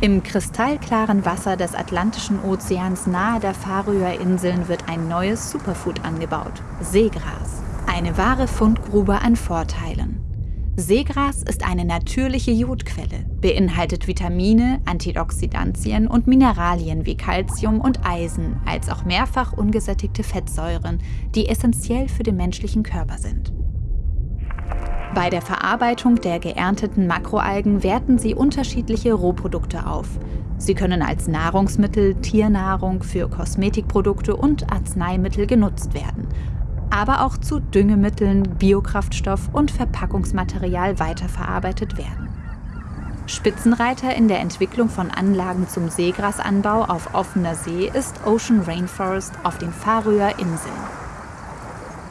Im kristallklaren Wasser des Atlantischen Ozeans nahe der Färöer Inseln wird ein neues Superfood angebaut, Seegras. Eine wahre Fundgrube an Vorteilen. Seegras ist eine natürliche Jodquelle, beinhaltet Vitamine, Antioxidantien und Mineralien wie Calcium und Eisen, als auch mehrfach ungesättigte Fettsäuren, die essentiell für den menschlichen Körper sind. Bei der Verarbeitung der geernteten Makroalgen werten sie unterschiedliche Rohprodukte auf. Sie können als Nahrungsmittel, Tiernahrung für Kosmetikprodukte und Arzneimittel genutzt werden aber auch zu Düngemitteln, Biokraftstoff und Verpackungsmaterial weiterverarbeitet werden. Spitzenreiter in der Entwicklung von Anlagen zum Seegrasanbau auf offener See ist Ocean Rainforest auf den Färöer Inseln.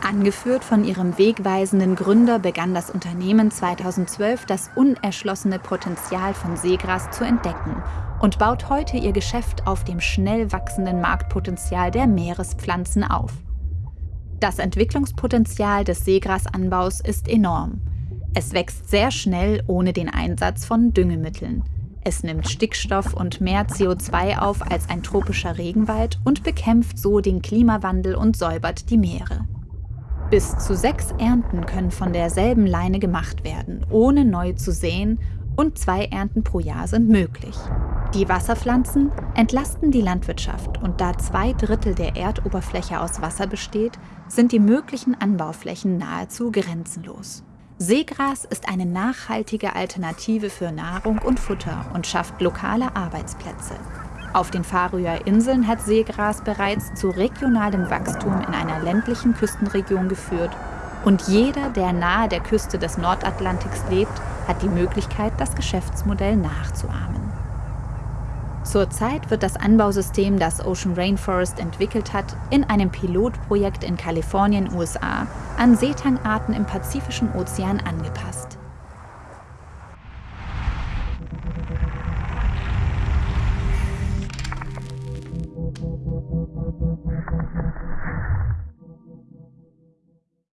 Angeführt von ihrem wegweisenden Gründer begann das Unternehmen 2012 das unerschlossene Potenzial von Seegras zu entdecken und baut heute ihr Geschäft auf dem schnell wachsenden Marktpotenzial der Meerespflanzen auf. Das Entwicklungspotenzial des Seegrasanbaus ist enorm. Es wächst sehr schnell ohne den Einsatz von Düngemitteln. Es nimmt Stickstoff und mehr CO2 auf als ein tropischer Regenwald und bekämpft so den Klimawandel und säubert die Meere. Bis zu sechs Ernten können von derselben Leine gemacht werden, ohne neu zu säen und zwei Ernten pro Jahr sind möglich. Die Wasserpflanzen entlasten die Landwirtschaft und da zwei Drittel der Erdoberfläche aus Wasser besteht, sind die möglichen Anbauflächen nahezu grenzenlos. Seegras ist eine nachhaltige Alternative für Nahrung und Futter und schafft lokale Arbeitsplätze. Auf den Färöer Inseln hat Seegras bereits zu regionalem Wachstum in einer ländlichen Küstenregion geführt und jeder, der nahe der Küste des Nordatlantiks lebt, hat die Möglichkeit, das Geschäftsmodell nachzuahmen. Zurzeit wird das Anbausystem, das Ocean Rainforest entwickelt hat, in einem Pilotprojekt in Kalifornien, USA, an Seetangarten im Pazifischen Ozean angepasst.